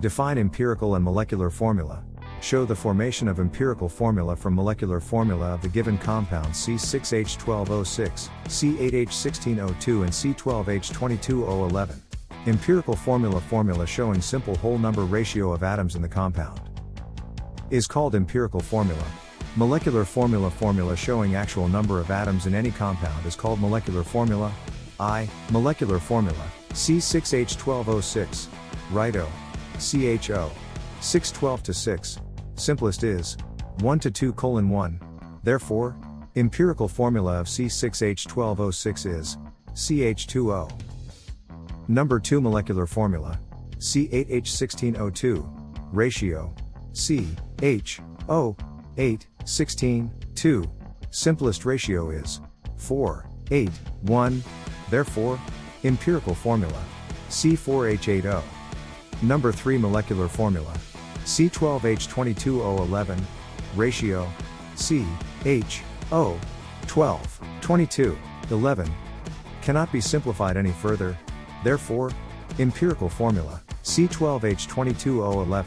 Define empirical and molecular formula. Show the formation of empirical formula from molecular formula of the given compound C6H12O6, C8H16O2 and C12H22O11. Empirical formula formula showing simple whole number ratio of atoms in the compound. Is called empirical formula. Molecular formula formula showing actual number of atoms in any compound is called molecular formula. I, molecular formula, C6H12O6, Rito, CHO, 612 to 6, simplest is 1 to 2 colon 1. Therefore, empirical formula of C6H12O6 is CH2O. Number 2 molecular formula C8H16O2 ratio C H O 8 16 2 simplest ratio is 4 8 1 therefore empirical formula C4H8O number 3 molecular formula. C12H22O11, ratio, C, H, O, 12, 22, 11, cannot be simplified any further, therefore, empirical formula, C12H22O11.